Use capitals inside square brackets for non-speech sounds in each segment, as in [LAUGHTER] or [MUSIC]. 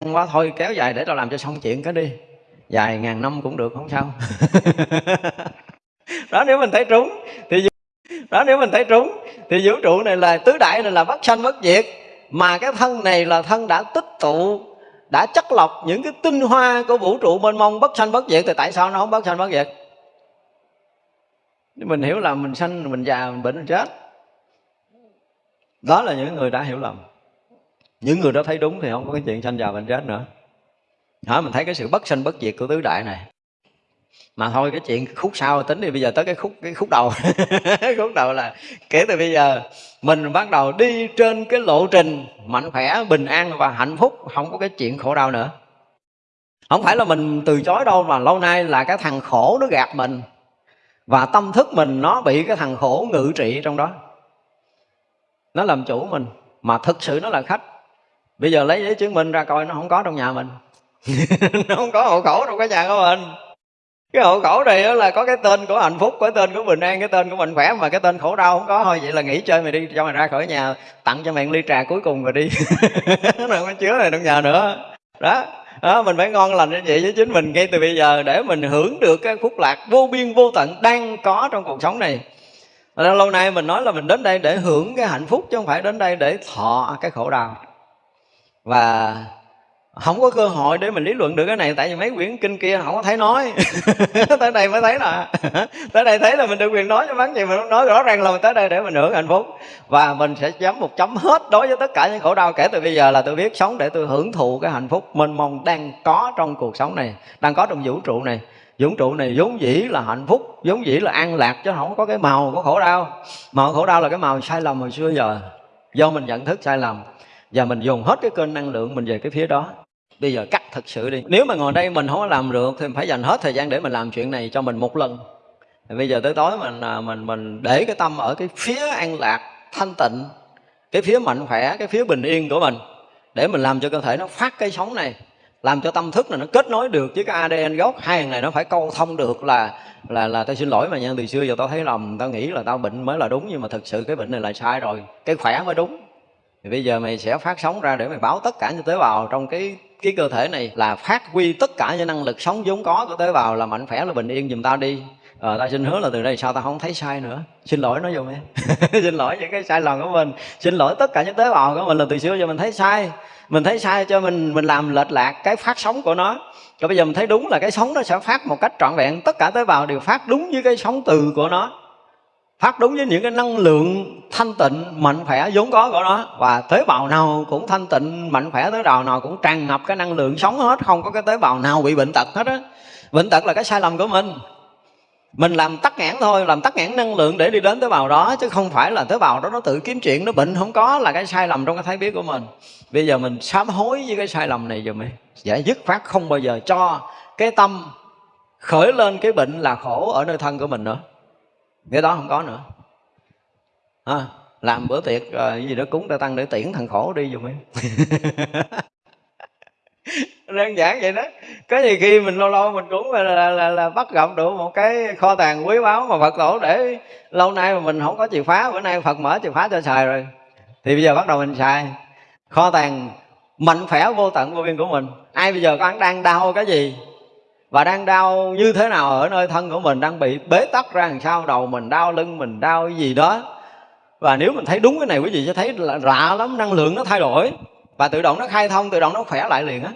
quá thôi kéo dài để tao làm cho xong chuyện cái đi. Dài ngàn năm cũng được không sao. [LAUGHS] Đó nếu mình thấy trúng thì đó nếu mình thấy trúng thì vũ trụ này là tứ đại này là bất sanh bất diệt. Mà cái thân này là thân đã tích tụ đã chất lọc những cái tinh hoa của vũ trụ mênh mông bất sanh bất diệt thì tại sao nó không bất sanh bất diệt? Mình hiểu là mình sanh mình già mình bệnh mình chết. Đó là những người đã hiểu lầm những người đó thấy đúng thì không có cái chuyện sanh già bệnh chết nữa. Hả? mình thấy cái sự bất sanh bất diệt của tứ đại này. Mà thôi, cái chuyện khúc sau tính thì bây giờ tới cái khúc cái khúc đầu. [LAUGHS] Khúc đầu là kể từ bây giờ, mình bắt đầu đi trên cái lộ trình mạnh khỏe, bình an và hạnh phúc, không có cái chuyện khổ đau nữa. Không phải là mình từ chối đâu, mà lâu nay là cái thằng khổ nó gạt mình và tâm thức mình nó bị cái thằng khổ ngự trị trong đó. Nó làm chủ mình, mà thực sự nó là khách bây giờ lấy giấy chứng minh ra coi nó không có trong nhà mình. [LAUGHS] Nó không có hộ khẩu trong cái nhà của mình. Cái hộ khẩu này là có cái tên của hạnh phúc cái tên của bình an cái tên của mạnh khỏe mà cái tên khổ đau không có. Thôi vậy là nghỉ chơi mày đi cho mày ra khỏi nhà tặng cho mày ly trà cuối cùng rồi đi. [LAUGHS] Nó không có chứa này trong nhà nữa. Đó. Đó, mình phải ngon lành như vậy với chính mình ngay từ bây giờ để mình hưởng được cái phúc lạc vô biên vô tận đang có trong cuộc sống này. Lâu nay mình nói là mình đến đây để hưởng cái hạnh phúc chứ không phải đến đây để thọ cái khổ đau và không có cơ hội để mình lý luận được cái này, tại vì mấy quyển kinh kia không có thấy nói. [LAUGHS] Tới đây mới thấy là [LAUGHS] tới đây thấy là mình được quyền nói cho bán gì mình nói. Rõ ràng là mình tới đây để mình hưởng hạnh phúc. Và mình sẽ chấm một chấm hết đối với tất cả những khổ đau kể từ bây giờ là tôi biết sống để tôi hưởng thụ cái hạnh phúc mênh mông đang có trong cuộc sống này, đang có trong vũ trụ này. Vũ trụ này vốn dĩ là hạnh phúc, vốn dĩ là an lạc, chứ không có cái màu của khổ đau. Màu khổ đau là cái màu sai lầm hồi xưa giờ, do mình nhận thức sai lầm và mình dùng hết cái kênh năng lượng mình về cái phía đó. Bây giờ cắt thật sự đi. Nếu mà ngồi đây mình không có làm được thì phải dành hết thời gian để mình làm chuyện này cho mình một lần. Thì bây giờ tới tối mình à, mình mình để cái tâm ở cái phía an lạc, thanh tịnh, cái phía mạnh khỏe, cái phía bình yên của mình để mình làm cho cơ thể nó phát cái sóng này, làm cho tâm thức này nó kết nối được với cái ADN gốc. Hai này nó phải câu thông được là là là tao xin lỗi mà nha, từ xưa giờ tao thấy lầm tao nghĩ là tao bệnh mới là đúng nhưng mà thực sự cái bệnh này là sai rồi, cái khỏe mới đúng thì bây giờ mày sẽ phát sóng ra để mày báo tất cả những tế bào trong cái cái cơ thể này là phát huy tất cả những năng lực sống vốn có của tế bào là mạnh khỏe là bình yên giùm tao đi. Ờ, ta xin hứa là từ đây sao ta không thấy sai nữa. Xin lỗi nó dùm em xin lỗi những cái sai lầm của mình. Xin lỗi tất cả những tế bào của mình là từ xưa giờ mình thấy sai. Mình thấy sai cho mình mình làm lệch lạc cái phát sóng của nó. Rồi bây giờ mình thấy đúng là cái sống nó sẽ phát một cách trọn vẹn. Tất cả tế bào đều phát đúng với cái sống từ của nó phát đúng với những cái năng lượng thanh tịnh, mạnh khỏe vốn có của nó. Và tế bào nào cũng thanh tịnh, mạnh khỏe, tế bào nào cũng tràn ngập cái năng lượng sống hết. Không có cái tế bào nào bị bệnh tật hết á. Bệnh tật là cái sai lầm của mình. Mình làm tắc nghẽn thôi, làm tắc nghẽn năng lượng để đi đến tế bào đó, chứ không phải là tế bào đó nó tự kiếm chuyện, nó bệnh. Không có là cái sai lầm trong cái thấy biết của mình. Bây giờ mình sám hối với cái sai lầm này rồi mình giải dứt phát không bao giờ cho cái tâm khởi lên cái bệnh là khổ ở nơi thân của mình nữa cái đó không có nữa. À, làm bữa tiệc uh, gì đó cúng ta tăng để tiễn thằng khổ đi dùm em. [LAUGHS] Đơn giản vậy đó. Có gì khi mình lâu lâu mình cũng là, là, là, là bắt gặp được một cái kho tàng quý báu mà phật tổ để lâu nay mà mình không có chìa phá bữa nay phật mở chìa phá cho xài rồi. Thì bây giờ bắt đầu mình xài. Kho tàng mạnh khỏe vô tận vô biên của mình. Ai bây giờ có đang đau cái gì? Và đang đau như thế nào ở nơi thân của mình, đang bị bế tắc ra làm sao, đầu mình đau, lưng mình đau, cái gì đó. Và nếu mình thấy đúng cái này, quý vị sẽ thấy là lạ lắm, năng lượng nó thay đổi. Và tự động nó khai thông, tự động nó khỏe lại liền á.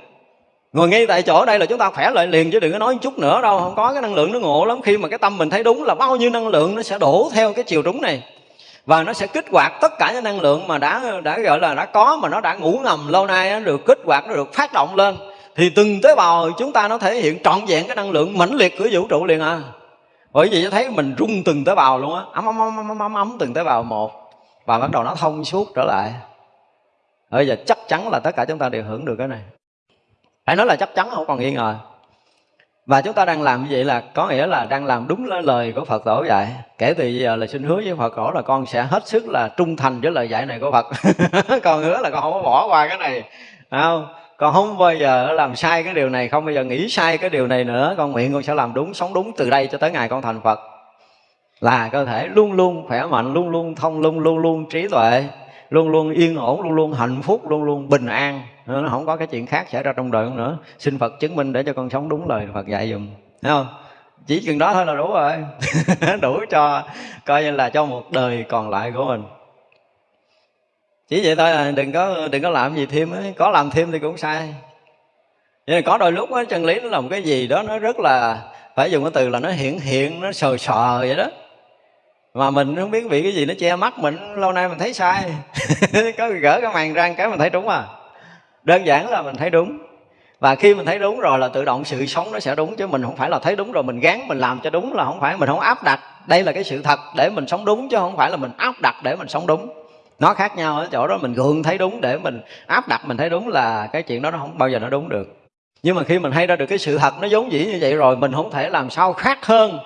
Ngồi ngay tại chỗ đây là chúng ta khỏe lại liền, chứ đừng có nói chút nữa đâu, không có cái năng lượng nó ngộ lắm. Khi mà cái tâm mình thấy đúng là bao nhiêu năng lượng nó sẽ đổ theo cái chiều đúng này. Và nó sẽ kích hoạt tất cả những năng lượng mà đã đã gọi là đã có, mà nó đã ngủ ngầm lâu nay nó được kích hoạt, nó được phát động lên thì từng tế bào chúng ta nó thể hiện trọn vẹn cái năng lượng mãnh liệt của vũ trụ liền à. Bởi vì thấy mình rung từng tế bào luôn á. Ấm ấm ấm ấm ấm ấm từng tế bào một. Và bắt đầu nó thông suốt trở lại. Bây giờ chắc chắn là tất cả chúng ta đều hưởng được cái này. Phải nói là chắc chắn, không còn nghi ngờ. Và chúng ta đang làm như vậy là có nghĩa là đang làm đúng lời của Phật tổ dạy. Kể từ giờ là xin hứa với Phật tổ là con sẽ hết sức là trung thành với lời dạy này của Phật. [LAUGHS] Còn hứa là con không có bỏ qua cái này. Không? Con không bao giờ làm sai cái điều này, không bao giờ nghĩ sai cái điều này nữa. Con nguyện con sẽ làm đúng, sống đúng từ đây cho tới ngày con thành phật. Là cơ thể luôn luôn khỏe mạnh, luôn luôn thông, luôn luôn luôn trí tuệ, luôn luôn yên ổn, luôn luôn hạnh phúc, luôn luôn bình an. Nó không có cái chuyện khác xảy ra trong đời nữa. Xin phật chứng minh để cho con sống đúng lời phật dạy dùm. Thấy không? Chỉ chừng đó thôi là đủ rồi. [LAUGHS] Đủ cho coi như là cho một đời còn lại của mình chỉ vậy thôi à đừng có đừng có làm gì thêm ấy. có làm thêm thì cũng sai. Nhưng có đôi lúc á, chân lý nó làm cái gì đó nó rất là, phải dùng cái từ là nó hiện hiện, nó sờ sờ vậy đó. Mà mình không biết bị cái gì nó che mắt mình, lâu nay mình thấy sai. [LAUGHS] Có gỡ cái màn răng cái mình thấy đúng à. Đơn giản là mình thấy đúng. Và khi mình thấy đúng rồi là tự động sự sống nó sẽ đúng, chứ mình không phải là thấy đúng rồi mình gán mình làm cho đúng là không phải, mình không áp đặt. Đây là cái sự thật để mình sống đúng, chứ không phải là mình áp đặt để mình sống đúng nó khác nhau ở chỗ đó, mình gượng thấy đúng để mình áp đặt, mình thấy đúng là cái chuyện đó nó không bao giờ nó đúng được. Nhưng mà khi mình hay ra được cái sự thật nó giống dĩ như vậy rồi, mình không thể làm sao khác hơn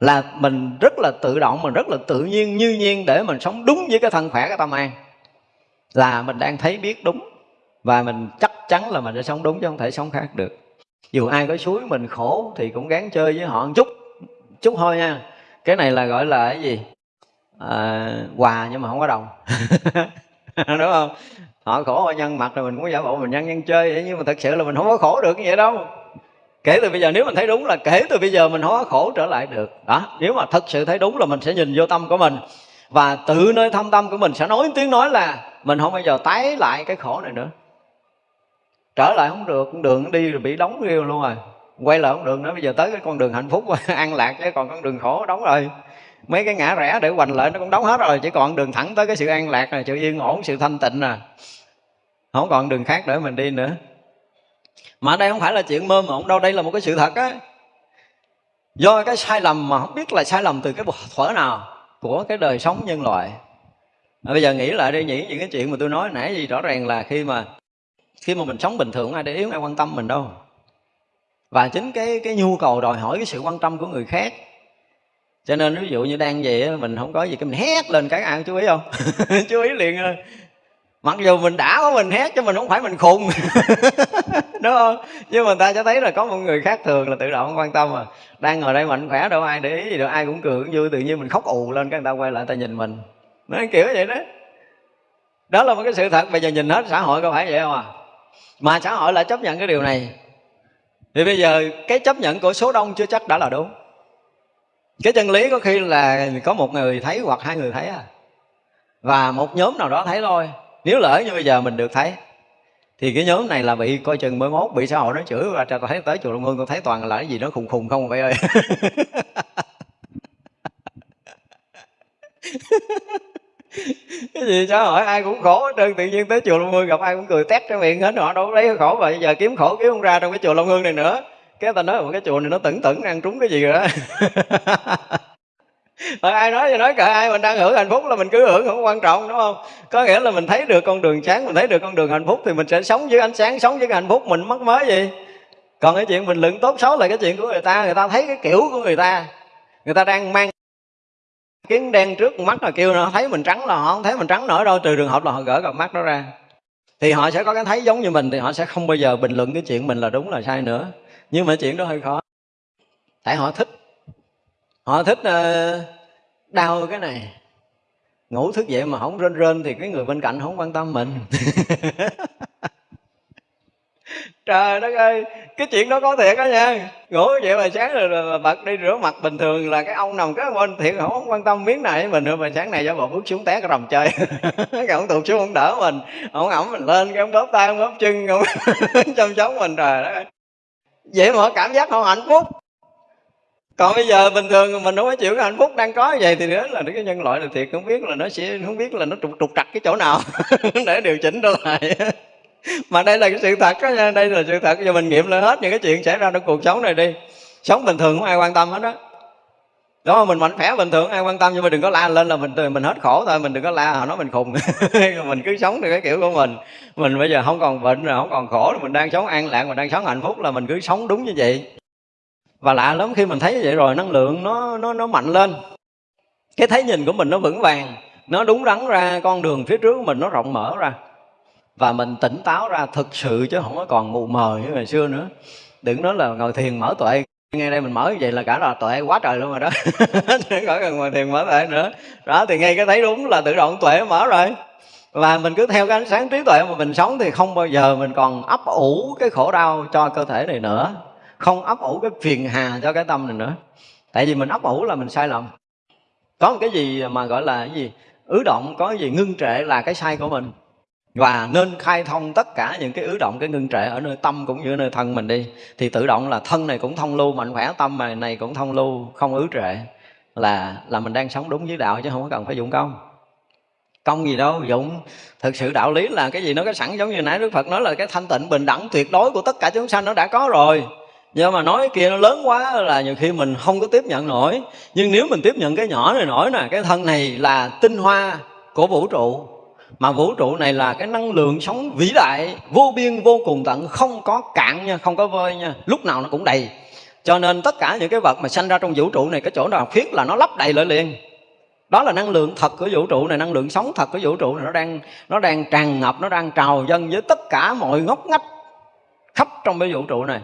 là mình rất là tự động, mình rất là tự nhiên, như nhiên để mình sống đúng với cái thân khỏe cái tâm an. Là mình đang thấy biết đúng và mình chắc chắn là mình sẽ sống đúng chứ không thể sống khác được. Dù ai có suối mình khổ thì cũng gắng chơi với họ một chút chút thôi nha. Cái này là gọi là cái gì? À, quà nhưng mà không có đồng. [LAUGHS] Đúng không? Họ khổ họ nhân mặt rồi mình cũng giả bộ mình nhân nhân chơi nhưng mà thật sự là mình không có khổ được như vậy đâu. Kể từ bây giờ nếu mình thấy đúng là kể từ bây giờ mình không có khổ trở lại được. Đó nếu mà thật sự thấy đúng là mình sẽ nhìn vô tâm của mình và tự nơi thâm tâm của mình sẽ nói tiếng nói là mình không bao giờ tái lại cái khổ này nữa. Trở lại không được con đường đi rồi bị đóng riêu luôn rồi. Quay lại không được nữa bây giờ tới cái con đường hạnh phúc [LAUGHS] an lạc chứ còn con đường khổ đóng rồi mấy cái ngã rẽ để hoành lợi nó cũng đóng hết rồi chỉ còn đường thẳng tới cái sự an lạc này sự yên ổn sự thanh tịnh à không còn đường khác để mình đi nữa. Mà đây không phải là chuyện mơ mộng đâu đây là một cái sự thật á. Do cái sai lầm mà không biết là sai lầm từ cái thuở nào của cái đời sống nhân loại. À, bây giờ nghĩ lại đi nghĩ những cái chuyện mà tôi nói nãy gì rõ ràng là khi mà khi mà mình sống bình thường ai để ý ai quan tâm mình đâu. Và chính cái cái nhu cầu đòi hỏi cái sự quan tâm của người khác cho nên ví dụ như đang vậy mình không có gì cái mình hét lên cái ai chú ý không? [LAUGHS] Chú ý liền mặc dù mình đã có mình hét, chứ mình không phải mình khùng. [LAUGHS] Đúng không? Nhưng mà ta cho thấy là có một người khác thường là tự động không quan tâm mà đang ngồi đây mạnh khỏe đâu, ai để ý gì đâu, ai cũng cười, cũng vui, tự nhiên mình khóc ù lên cái người ta quay lại ta nhìn mình. Nó kiểu vậy đó. Đó là một cái sự thật, bây giờ nhìn hết xã hội có phải vậy không à? Mà xã hội lại chấp nhận cái điều này. Thì bây giờ cái chấp nhận của số đông chưa chắc đã là đúng cái chân lý có khi là có một người thấy hoặc hai người thấy à. Và một nhóm nào đó thấy thôi. Nếu lỡ như bây giờ mình được thấy, thì cái nhóm này là bị coi chừng mới mốt, bị xã hội nó chửi và tôi thấy tới chùa Long Hương tôi thấy toàn là cái gì nó khùng khùng không vậy ơi. [LAUGHS] Cái gì xã hội ai cũng khổ hết trơn, tự nhiên tới chùa Long Hương gặp ai cũng cười tét cái miệng hết, họ đâu lấy khổ vậy giờ kiếm khổ kiếm không ra trong cái chùa Long Hương này nữa cái ta nói một cái chùa này nó tẩn tẩn ăn trúng cái gì rồi đó. [LAUGHS] Rồi ai nói thì nói cả ai mình đang hưởng hạnh phúc là mình cứ hưởng, không quan trọng, đúng không? Có nghĩa là mình thấy được con đường sáng, mình thấy được con đường hạnh phúc thì mình sẽ sống với ánh sáng, sống với cái hạnh phúc mình mất mới gì. Còn cái chuyện mình lượng tốt xấu là cái chuyện của người ta người ta thấy cái kiểu của người ta. Người ta đang mang kiến đen trước mắt là kêu nó thấy mình trắng là họ không thấy mình trắng nữa đâu, trừ trường hợp là họ gỡ cặp mắt đó ra. Thì họ sẽ có cái thấy giống như mình, thì họ sẽ không bao giờ bình luận cái chuyện mình là đúng là sai nữa nhưng mà chuyện đó hơi khó. Tại họ thích. Họ thích ờ, đau cái này. Ngủ thức dậy mà không rên rên thì cái người bên cạnh không quan tâm mình. [LAUGHS] Trời đất ơi, cái chuyện đó có thiệt đó nha. Ngủ vậy mà sáng rồi bật đi rửa mặt bình thường là cái ông nằm cái bên thiệt, không quan tâm miếng này mình mình mà sáng này do bộ bước xuống té cái rồng chơi. [LAUGHS] Cái ông tụt xuống không đỡ mình, ông ẩm mình lên cái ông bóp tay, ông bóp chân, ông [LAUGHS] chăm sóc mình, trời đất ơi vậy mà cảm giác không hạnh phúc. Còn bây giờ bình thường mình không có chịu cái hạnh phúc đang có như vậy thì đó là cái nhân loại là thiệt, không biết là nó sẽ, không biết là nó trục trục trặc cái chỗ nào [LAUGHS] để điều chỉnh trở lại. Mà đây là cái sự thật đó nha, đây là sự thật. Giờ mình nghiệm lên hết những cái chuyện xảy ra trong cuộc sống này đi. Sống bình thường không ai quan tâm hết đó đó, mình mạnh khỏe bình thường, ai quan tâm, nhưng mà đừng có la lên là mình mình hết khổ thôi, mình đừng có la họ nói mình khùng. [LAUGHS] Mình cứ sống theo cái kiểu của mình. Mình bây giờ không còn bệnh rồi, không còn khổ rồi mình đang sống an lạc, mình đang sống hạnh phúc là mình cứ sống đúng như vậy. Và lạ lắm, khi mình thấy như vậy rồi, năng lượng nó nó nó mạnh lên. Cái thấy nhìn của mình nó vững vàng, nó đúng đắn ra, con đường phía trước của mình nó rộng mở ra. Và mình tỉnh táo ra thực sự chứ không có còn mù mờ như ngày xưa nữa. Đừng nói là ngồi thiền mở tuệ ngay đây mình mở như vậy là cả là tuệ quá trời luôn rồi đó. [LAUGHS] Khỏi cần ngồi thiền mở tuệ nữa. Đó, thì ngay cái thấy đúng là tự động tuệ mở rồi. Và mình cứ theo cái ánh sáng trí tuệ mà mình sống thì không bao giờ mình còn ấp ủ cái khổ đau cho cơ thể này nữa. Không ấp ủ cái phiền hà cho cái tâm này nữa. Tại vì mình ấp ủ là mình sai lầm. Có một cái gì mà gọi là cái gì? Ứ động, có cái gì ngưng trệ là cái sai của mình và nên khai thông tất cả những cái ứ động, cái ngưng trệ ở nơi tâm cũng như nơi thân mình đi. Thì tự động là thân này cũng thông lưu, mạnh khỏe, tâm này này cũng thông lưu, không ứ trệ. Là là mình đang sống đúng với đạo chứ không có cần phải dụng công. Công gì đâu, dụng. Thực sự đạo lý là cái gì nó có sẵn giống như nãy đức phật nói là cái thanh tịnh bình đẳng tuyệt đối của tất cả chúng sanh nó đã có rồi. Nhưng mà nói kia nó lớn quá là nhiều khi mình không có tiếp nhận nổi. Nhưng nếu mình tiếp nhận cái nhỏ này nổi nè, cái thân này là tinh hoa của vũ trụ mà vũ trụ này là cái năng lượng sống vĩ đại, vô biên, vô cùng tận, không có cạn nha, không có vơi nha, lúc nào nó cũng đầy. Cho nên tất cả những cái vật mà sanh ra trong vũ trụ này, cái chỗ nào khuyết là nó lấp đầy lại liền. Đó là năng lượng thật của vũ trụ này, năng lượng sống thật của vũ trụ này, nó đang nó đang tràn ngập, nó đang trào dâng với tất cả mọi ngóc ngách khắp trong cái vũ trụ này.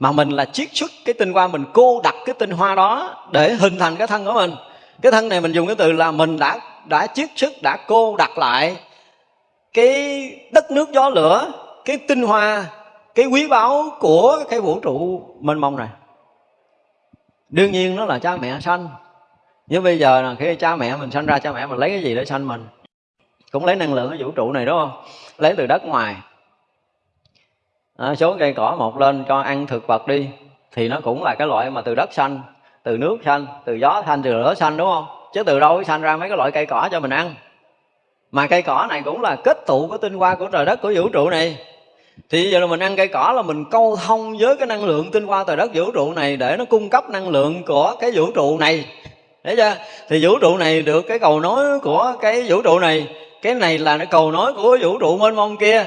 Mà mình là chiết xuất cái tinh hoa, mình cô đặt cái tinh hoa đó để hình thành cái thân của mình. Cái thân này mình dùng cái từ là mình đã đã chiết sức đã cô đặt lại cái đất nước gió lửa cái tinh hoa cái quý báu của cái vũ trụ mênh mông này. Đương nhiên nó là cha mẹ sanh. Nhưng bây giờ là khi cha mẹ mình sanh ra cha mẹ mình lấy cái gì để sanh mình? Cũng lấy năng lượng ở vũ trụ này đúng không? Lấy từ đất ngoài. À, số cây cỏ một lên cho ăn thực vật đi. Thì nó cũng là cái loại mà từ đất xanh từ nước xanh từ gió xanh từ lửa xanh đúng không? Chứ từ đâu sanh ra mấy cái loại cây cỏ cho mình ăn? Mà cây cỏ này cũng là kết tụ của tinh hoa của trời đất của vũ trụ này. Thì giờ là mình ăn cây cỏ là mình câu thông với cái năng lượng tinh hoa trời đất vũ trụ này để nó cung cấp năng lượng của cái vũ trụ này. Thấy chưa? Thì vũ trụ này được cái cầu nối của cái vũ trụ này. Cái này là cái cầu nối của vũ trụ mênh mông kia.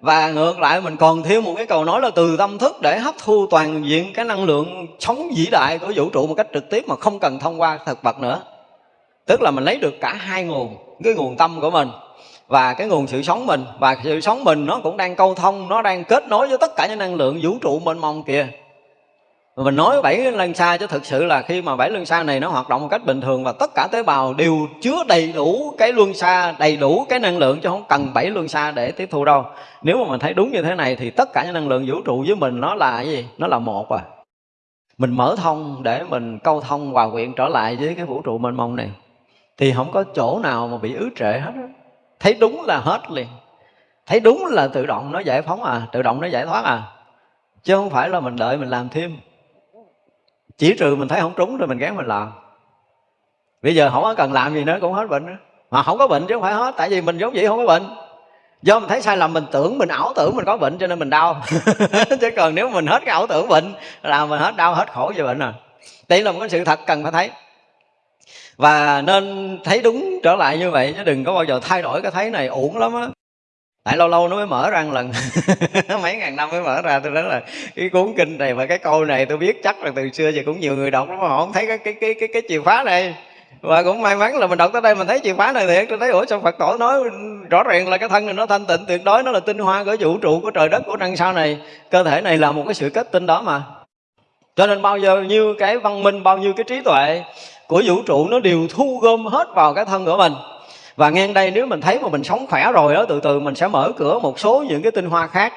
Và ngược lại, mình còn thiếu một cái cầu nói là từ tâm thức để hấp thu toàn diện cái năng lượng sống vĩ đại của vũ trụ một cách trực tiếp mà không cần thông qua thực vật nữa tức là mình lấy được cả hai nguồn, cái nguồn tâm của mình và cái nguồn sự sống mình. Và sự sống mình nó cũng đang câu thông, nó đang kết nối với tất cả những năng lượng vũ trụ mênh mông kia mình nói bảy lân xa chứ thực sự là khi mà bảy lân xa này nó hoạt động một cách bình thường và tất cả tế bào đều chứa đầy đủ cái luân xa, đầy đủ cái năng lượng chứ không cần bảy luân xa để tiếp thu đâu. Nếu mà mình thấy đúng như thế này thì tất cả những năng lượng vũ trụ với mình nó là cái gì? Nó là một à. Mình mở thông để mình câu thông hòa quyện trở lại với cái vũ trụ mênh mông này thì không có chỗ nào mà bị ứ trệ hết thấy đúng là hết liền. Thấy đúng là tự động nó giải phóng à tự động nó giải thoát à. Chứ không phải là mình đợi mình làm thêm. Chỉ trừ mình thấy không trúng rồi mình gán mình làm. Bây giờ không có cần làm gì nữa cũng hết bệnh nữa mà không có bệnh chứ không phải hết, tại vì mình giống vậy không có bệnh. Do mình thấy sai lầm, mình tưởng mình ảo tưởng mình có bệnh cho nên mình đau. [LAUGHS] Chứ còn nếu mình hết cái ảo tưởng bệnh, là mình hết đau hết khổ về bệnh rồi đây là một cái sự thật cần phải thấy và nên thấy đúng trở lại như vậy chứ đừng có bao giờ thay đổi cái thấy này uổng lắm á. Tại lâu lâu nó mới mở ra một lần. [LAUGHS] Mấy ngàn năm mới mở ra tôi nói là cái cuốn kinh này và cái câu này tôi biết chắc là từ xưa giờ cũng nhiều người đọc lắm mà họ không thấy cái cái cái cái, cái chìa khóa này. Và cũng may mắn là mình đọc tới đây mình thấy chìa khóa này thiệt. Tôi thấy ủa sao phật tổ nói rõ ràng là cái thân này nó thanh tịnh tuyệt đối nó là tinh hoa của vũ trụ của trời đất của năng sao này. Cơ thể này là một cái sự kết tinh đó mà. Cho nên bao giờ như cái văn minh bao nhiêu cái trí tuệ của vũ trụ nó đều thu gom hết vào cái thân của mình. Và ngang đây nếu mình thấy mà mình sống khỏe rồi đó từ từ mình sẽ mở cửa một số những cái tinh hoa khác.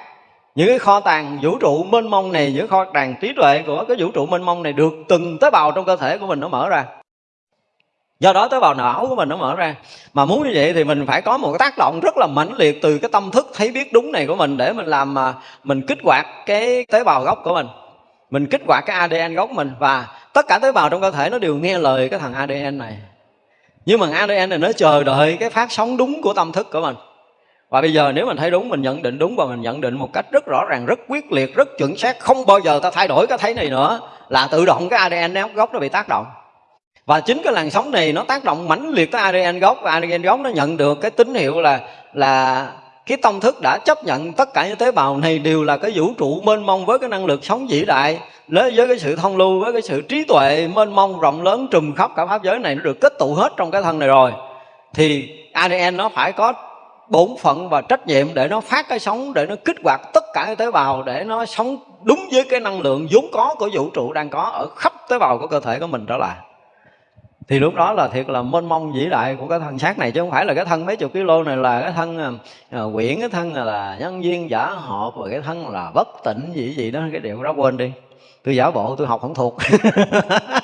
Những cái kho tàng vũ trụ mênh mông này, những kho tàng trí tuệ của cái vũ trụ mênh mông này được từng tế bào trong cơ thể của mình nó mở ra. Do đó tế bào não của mình nó mở ra. Mà muốn như vậy thì mình phải có một cái tác động rất là mãnh liệt từ cái tâm thức thấy biết đúng này của mình để mình làm mà mình kích hoạt cái tế bào gốc của mình. Mình kích hoạt cái ADN gốc mình và tất cả tế bào trong cơ thể nó đều nghe lời cái thằng ADN này. Nhưng mà ADN này nó chờ đợi cái phát sóng đúng của tâm thức của mình. Và bây giờ nếu mình thấy đúng, mình nhận định đúng và mình nhận định một cách rất rõ ràng, rất quyết liệt, rất chuẩn xác, không bao giờ ta thay đổi cái thấy này nữa, là tự động cái ADN gốc nó bị tác động. Và chính cái làn sóng này nó tác động mãnh liệt tới ADN gốc. Và ADN gốc nó nhận được cái tín hiệu là là cái tâm thức đã chấp nhận tất cả những tế bào này đều là cái vũ trụ mênh mông với cái năng lực sống vĩ đại. Với cái sự thông lưu, với cái sự trí tuệ mênh mông rộng lớn trùm khắp cả pháp giới này nó được kết tụ hết trong cái thân này rồi, thì ADN nó phải có bổn phận và trách nhiệm để nó phát cái sống để nó kích hoạt tất cả cái tế bào, để nó sống đúng với cái năng lượng vốn có của vũ trụ đang có ở khắp tế bào của cơ thể của mình trở lại thì lúc đó là thiệt là mênh mông vĩ đại của cái thân xác này chứ không phải là cái thân mấy chục kg này là cái thân uh, quyển cái thân là nhân viên giả họp và cái thân là bất tỉnh gì gì đó cái điều đó quên đi. Tôi giả bộ tôi học không thuộc. [LAUGHS]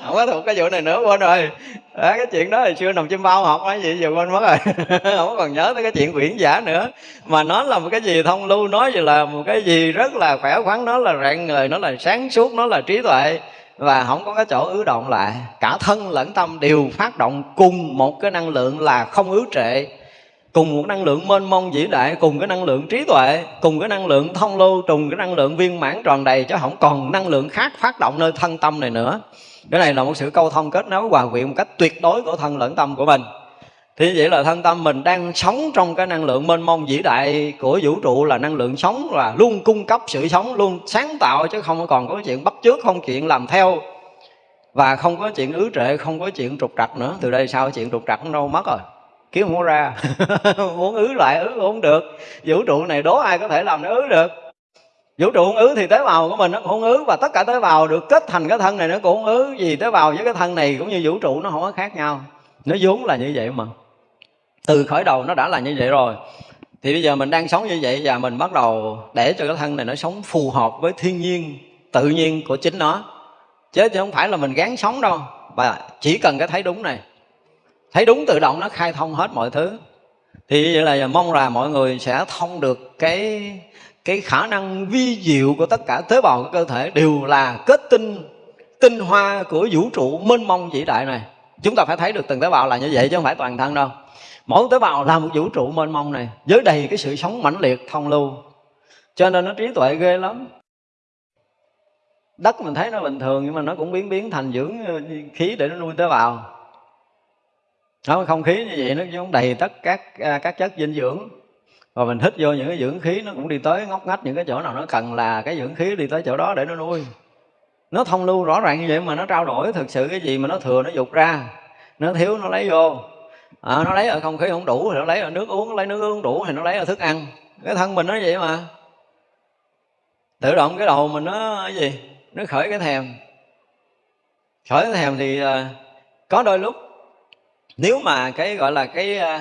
Không có thuộc cái vụ này nữa quên rồi. À, cái chuyện đó hồi xưa nằm chim bao học cái gì giờ quên mất rồi. [LAUGHS] Không còn nhớ tới cái chuyện quyển giả nữa. Mà nó là một cái gì thông lưu nói gì là một cái gì rất là khỏe khoắn nó là rạng người nó là sáng suốt nó là trí tuệ và không có cái chỗ ứ động lại. Cả thân lẫn tâm đều phát động cùng một cái năng lượng là không ứ trệ. Cùng một năng lượng mênh mông vĩ đại, cùng cái năng lượng trí tuệ, cùng cái năng lượng thông lưu trùng cái năng lượng viên mãn tròn đầy chứ không còn năng lượng khác phát động nơi thân tâm này nữa. Cái này là một sự câu thông kết nối hòa quyện một cách tuyệt đối của thân lẫn tâm của mình thì vậy là thân tâm mình đang sống trong cái năng lượng mênh mông vĩ đại của vũ trụ, là năng lượng sống, là luôn cung cấp sự sống, luôn sáng tạo, chứ không còn có chuyện bắt chước, không chuyện làm theo. Và không có chuyện ứ trệ, không có chuyện trục trặc nữa. Từ đây sau chuyện trục trặc nó đâu mất rồi. Kiếm không có ra. [LAUGHS] Muốn ứ lại ứ không được. Vũ trụ này đố ai có thể làm nó ứ được. Vũ trụ không ứ thì tế bào của mình nó cũng không ứ, và tất cả tế bào được kết thành cái thân này nó cũng không ứ. Vì tế bào với cái thân này cũng như vũ trụ nó không có khác nhau. Nó vốn là như vậy mà từ khởi đầu nó đã là như vậy rồi. Thì bây giờ mình đang sống như vậy và mình bắt đầu để cho cái thân này nó sống phù hợp với thiên nhiên, tự nhiên của chính nó. Chứ không phải là mình gán sống đâu. Và chỉ cần cái thấy đúng này. Thấy đúng tự động nó khai thông hết mọi thứ. Thì vậy là mong là mọi người sẽ thông được cái cái khả năng vi diệu của tất cả tế bào của cơ thể đều là kết tinh tinh hoa của vũ trụ mênh mông vĩ đại này. Chúng ta phải thấy được từng tế bào là như vậy chứ không phải toàn thân đâu mỗi tế bào là một vũ trụ mênh mông này, với đầy cái sự sống mãnh liệt, thông lưu. Cho nên nó trí tuệ ghê lắm. Đất mình thấy nó bình thường, nhưng mà nó cũng biến biến thành dưỡng ờ, khí để nó nuôi tế bào. Nó không khí như vậy, nó cũng đầy tất các à, các chất dinh dưỡng. Và mình hít vô những cái dưỡng khí, nó cũng đi tới ngóc ngách những cái chỗ nào nó cần là cái dưỡng khí đi tới chỗ đó để nó nuôi. Nó thông lưu rõ ràng như vậy mà nó trao đổi thực sự cái gì mà nó thừa, nó dục ra. Nó thiếu, nó lấy vô à, nó lấy ở không khí không đủ thì nó lấy ở nước uống lấy nước uống đủ thì nó lấy ở thức ăn. Cái thân mình nó vậy mà. Tự động cái đầu mình nó cái gì? Nó khởi cái thèm. Khởi cái thèm thì ờ, có đôi lúc nếu mà cái gọi là cái ờ,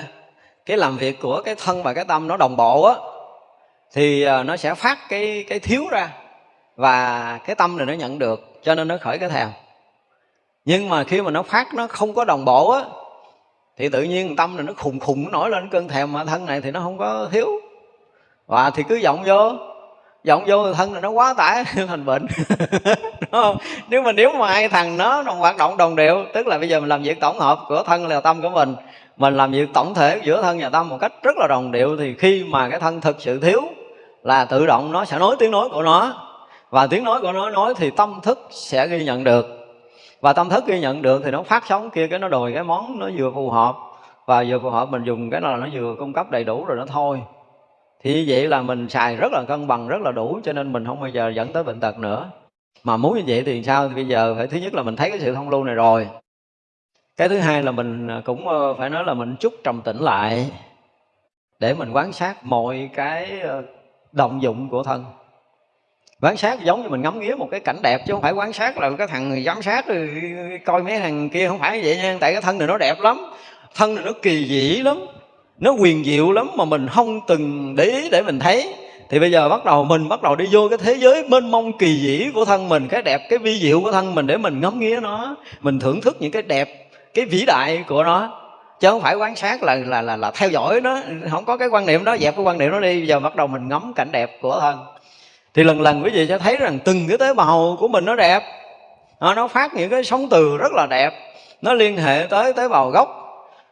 cái làm việc của cái thân và cái tâm nó đồng bộ á thì nó sẽ phát cái cái thiếu ra và cái tâm này nó nhận được cho nên nó khởi cái thèm. Nhưng mà khi mà nó phát nó không có đồng bộ á thì tự nhiên tâm này nó khùng khùng, nó nổi lên cơn thèm mà thân này thì nó không có thiếu. Và thì cứ vọng vô vọng vô thân là nó quá tải, [LAUGHS] thành bệnh. [LAUGHS] Đúng không? Nếu mà nếu mà hai thằng nó nó hoạt động đồng đều tức là bây giờ mình làm việc tổng hợp của thân là tâm của mình mình làm việc tổng thể giữa thân và tâm một cách rất là đồng điệu, thì khi mà cái thân thực sự thiếu là tự động nó sẽ nói tiếng nói của nó. Và tiếng nói của nó nói thì tâm thức sẽ ghi nhận được và tâm thức ghi nhận được thì nó phát sóng kia, cái nó đòi cái món nó vừa phù hợp. Và vừa phù hợp mình dùng cái nào nó vừa cung cấp đầy đủ rồi nó thôi. Thì như vậy là mình xài rất là cân bằng, rất là đủ, cho nên mình không bao giờ dẫn tới bệnh tật nữa. Mà muốn như vậy thì sao? Thì bây giờ phải, thứ nhất là mình thấy cái sự thông lưu này rồi. Cái thứ hai là mình à, cũng ờ, phải nói là mình chút trầm tĩnh lại để mình quan sát mọi cái ờ, động dụng của thân quan sát giống như mình ngắm nghía một cái cảnh đẹp chứ không phải quan sát là cái thằng giám sát rồi coi mấy thằng kia không phải vậy nha. Tại cái thân này nó đẹp lắm thân này nó kỳ dị lắm nó quyền diệu lắm mà mình không từng để ý để mình thấy. Thì bây giờ bắt đầu mình bắt đầu đi vô cái thế giới mênh mông kỳ dĩ của thân mình cái đẹp cái vi diệu của thân mình để mình ngắm nghía nó mình thưởng thức những cái đẹp cái vĩ đại của nó. Chứ không phải quan sát là là là, là theo dõi nó không có cái quan niệm đó dẹp cái quan niệm đó đi. Giờ bắt đầu mình ngắm cảnh đẹp của thân thì lần lần quý vị sẽ thấy rằng từng cái tế bào của mình nó đẹp. Nó phát những cái sóng từ rất là đẹp. Nó liên hệ tới tế bào gốc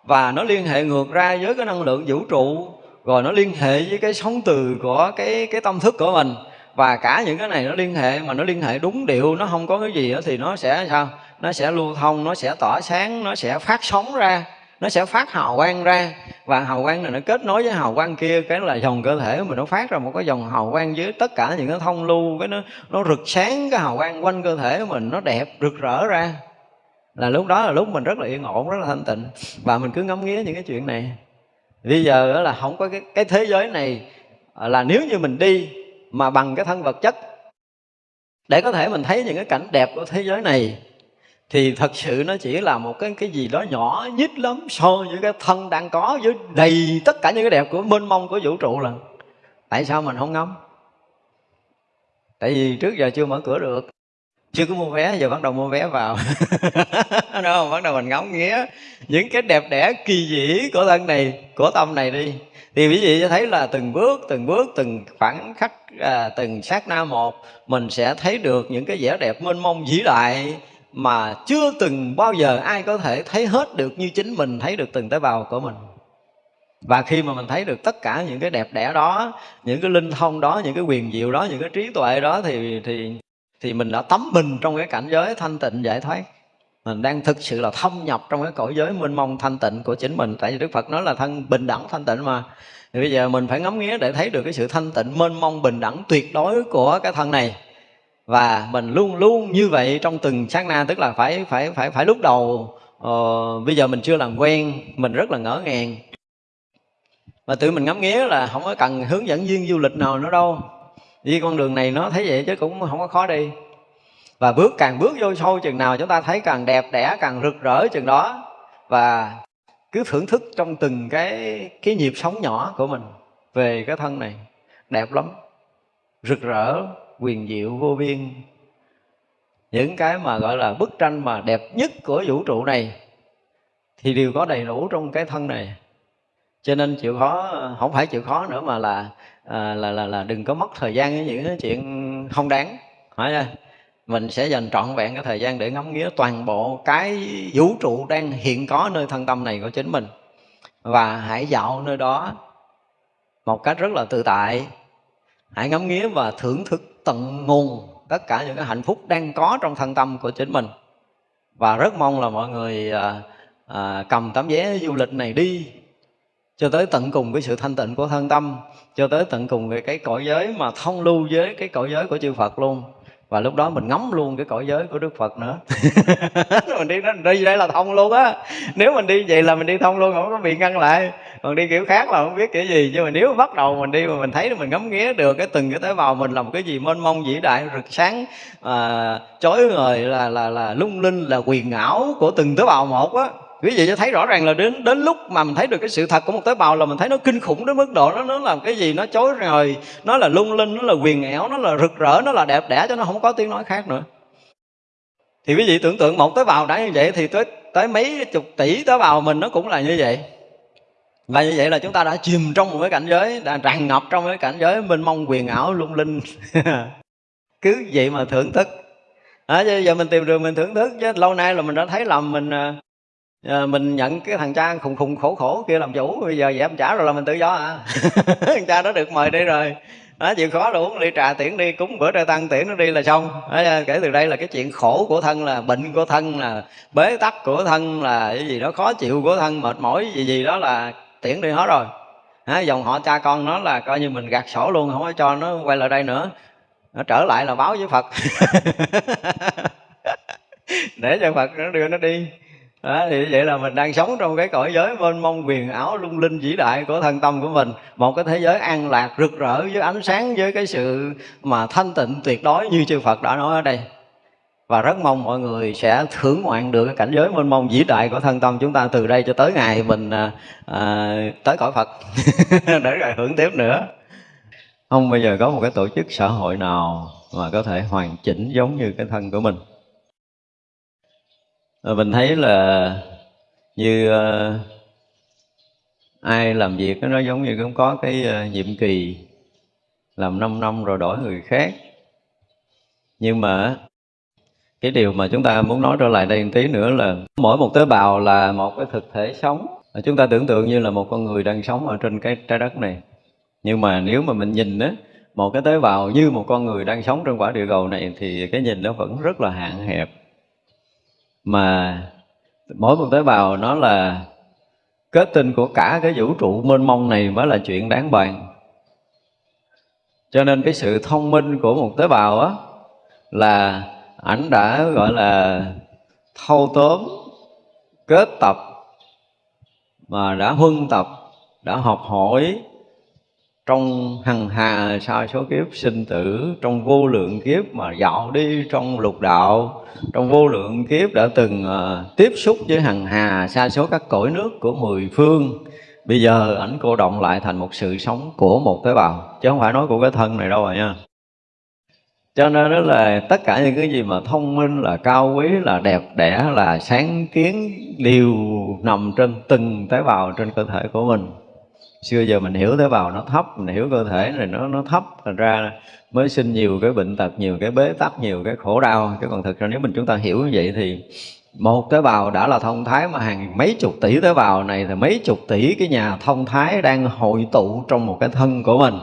và nó liên hệ ngược ra với cái năng lượng vũ trụ rồi nó liên hệ với cái sóng từ của cái cái tâm thức của mình. Và cả những cái này nó liên hệ mà nó liên hệ đúng điệu, nó không có cái gì đó thì nó sẽ sao? Nó sẽ lưu thông, nó sẽ tỏa sáng, nó sẽ phát sóng ra nó sẽ phát hào quang ra và hào quang này nó kết nối với hào quang kia cái là dòng cơ thể mình nó phát ra một cái dòng hào quang dưới tất cả những cái thông lưu cái nó nó rực sáng cái hào quang quanh cơ thể mình nó đẹp rực rỡ ra. Là lúc đó là lúc mình rất là yên ổn rất là thanh tịnh. Và mình cứ ngắm nghía những cái chuyện này. Bây giờ là không có cái, cái thế giới này à, là nếu như mình đi mà bằng cái thân vật chất để có thể mình thấy những cái cảnh đẹp của thế giới này thì thật sự nó chỉ là một cái cái gì đó nhỏ nhít lắm so với cái thân đang có với đầy tất cả những cái đẹp của mênh mông của vũ trụ là. Tại sao mình không ngắm? Tại vì trước giờ chưa mở cửa được. Chưa có mua vé giờ bắt đầu mua vé vào. [LAUGHS] Đúng không? Bắt đầu mình ngắm nghía những cái đẹp đẽ kỳ dĩ của thân này của tâm này đi. Thì quý vị sẽ thấy là từng bước từng bước từng khoảng khắc à, từng sát na một mình sẽ thấy được những cái vẻ đẹp mênh mông vĩ đại mà chưa từng bao giờ ai có thể thấy hết được như chính mình thấy được từng tế bào của mình. Và khi mà mình thấy được tất cả những cái đẹp đẽ đó, những cái linh thông đó, những cái quyền diệu đó, những cái trí tuệ đó thì thì thì mình đã tắm mình trong cái cảnh giới thanh tịnh giải thoát. Mình đang thực sự là thâm nhập trong cái cõi giới mênh mông thanh tịnh của chính mình. Tại vì đức phật nói là thân bình đẳng thanh tịnh mà. Thì bây giờ mình phải ngắm nghía để thấy được cái sự thanh tịnh, mênh mông, bình đẳng, tuyệt đối của cái thân này và mình luôn luôn như vậy trong từng sát na tức là phải phải phải phải lúc đầu uh, bây giờ mình chưa làm quen mình rất là ngỡ ngàng. Và tự mình ngắm nghía là không có cần hướng dẫn viên du lịch nào nữa đâu. Đi con đường này nó thấy vậy chứ cũng không có khó đi. Và bước càng bước vô sâu chừng nào chúng ta thấy càng đẹp đẽ càng rực rỡ chừng đó. Và cứ thưởng thức trong từng cái cái nhịp sống nhỏ của mình về cái thân này. Đẹp lắm rực rỡ quyền diệu vô biên. Những cái mà gọi là bức tranh mà đẹp nhất của vũ trụ này thì đều có đầy đủ trong cái thân này. Cho nên chịu khó không phải chịu khó nữa mà là à, là là là đừng có mất thời gian với những cái chuyện không đáng hỏi ra mình sẽ dành trọn vẹn cái thời gian để ngắm nghía toàn bộ cái vũ trụ đang hiện có nơi thân tâm này của chính mình. Và hãy dạo nơi đó một cách rất là tự tại. Hãy ngắm nghía và thưởng thức tận nguồn tất cả những cái hạnh phúc đang có trong thân tâm của chính mình. Và rất mong là mọi người à, à, cầm tấm vé du lịch này đi cho tới tận cùng cái sự thanh tịnh của thân tâm cho tới tận cùng cái, cái cõi giới mà thông lưu với cái cõi giới của chư Phật luôn và lúc đó mình ngắm luôn cái cõi giới của Đức Phật nữa. [LAUGHS] Mình đi đi đây là thông luôn á. Nếu mình đi vậy là mình đi thông luôn không có bị ngăn lại. Còn đi kiểu khác là không biết kiểu gì. Nhưng mà nếu bắt đầu mình đi mà mình thấy mình ngắm nghía được cái từng cái tế bào mình làm cái gì mênh mông vĩ đại rực sáng à, chói ngời là là là lung linh là quyền ảo của từng tế bào một á quý vị cho thấy rõ ràng là đến đến lúc mà mình thấy được cái sự thật của một tế bào là mình thấy nó kinh khủng đến mức độ nó nó làm cái gì nó chối rồi nó là lung linh nó là quyền ẻo nó là rực rỡ nó là đẹp đẽ cho nó không có tiếng nói khác nữa. Thì quý vị tưởng tượng một tế bào đã như vậy thì tới tới mấy chục tỷ tế bào mình nó cũng là như vậy. Và như vậy là chúng ta đã chìm trong một cái cảnh giới đã tràn ngập trong cái cảnh giới mênh mông quyền ảo lung linh. [LAUGHS] Cứ vậy mà thưởng thức. À, giờ mình tìm đường mình thưởng thức chứ lâu nay là mình đã thấy lầm mình à, à, mình nhận cái thằng cha khùng khùng khổ khổ kia làm chủ bây giờ vậy em trả rồi là mình tự do à. Thằng [LAUGHS] cha đó được mời đi rồi. Đó, chịu khó đủ đi trà tiễn đi cúng bữa trai tăng tiễn nó đi là xong. Đó, kể từ đây là cái chuyện khổ của thân là bệnh của thân là bế tắc của thân là cái gì đó khó chịu của thân mệt mỏi gì gì đó là tiễn đi hết rồi. Đó, dòng họ cha con nó là coi như mình gạt sổ luôn không có cho nó quay lại đây nữa. Nó trở lại là báo với phật. [LAUGHS] Để cho phật nó đưa nó đi đó, thì vậy là mình đang sống trong cái cõi giới mênh mông quyền ảo lung linh vĩ đại của thân tâm của mình một cái thế giới an lạc rực rỡ với ánh sáng với cái sự mà thanh tịnh tuyệt đối như chư Phật đã nói ở đây. Và rất mong mọi người sẽ thưởng ngoạn được cái cảnh giới mênh mông vĩ đại của thân tâm chúng ta từ đây cho tới ngày mình à, à tới cõi Phật. [LAUGHS] Để rồi hưởng tiếp nữa. Không bây giờ có một cái tổ chức xã hội nào mà có thể hoàn chỉnh giống như cái thân của mình? Ờ, mình thấy là như uh, ai làm việc nó giống như cũng có cái uh, nhiệm kỳ làm 5 năm rồi đổi người khác. Nhưng mà cái điều mà chúng ta muốn nói trở lại đây một tí nữa là mỗi một tế bào là một cái thực thể sống. Chúng ta tưởng tượng như là một con người đang sống ở trên cái trái đất này. Nhưng mà nếu mà mình nhìn á một cái tế bào như một con người đang sống trên quả địa cầu này thì cái nhìn nó vẫn rất là hạn hẹp mà mỗi một tế bào nó là kết tinh của cả cái vũ trụ mênh mông này mới là chuyện đáng bàn. Cho nên cái sự thông minh của một tế bào á, là ảnh đã gọi là thâu tóm, kết tập, mà đã huân tập, đã học hỏi trong hằng hà sa số kiếp sinh tử trong vô lượng kiếp mà dạo đi trong lục đạo trong vô lượng kiếp đã từng uh, tiếp xúc với hằng hà sa số các cõi nước của mười phương. Bây giờ ảnh cô động lại thành một sự sống của một tế bào chứ không phải nói của cái thân này đâu rồi nha. Cho nên đó là tất cả những cái gì mà thông minh là cao quý là đẹp đẽ là sáng kiến đều nằm trên từng tế bào trên cơ thể của mình xưa giờ mình hiểu tế bào nó thấp mình hiểu cơ thể này nó nó thấp thành ra mới sinh nhiều cái bệnh tật nhiều cái bế tắc nhiều cái khổ đau. Chứ còn thực ra nếu mình chúng ta hiểu như vậy thì một tế bào đã là thông thái mà hàng mấy chục tỷ tế bào này thì mấy chục tỷ cái nhà thông thái đang hội tụ trong một cái thân của mình.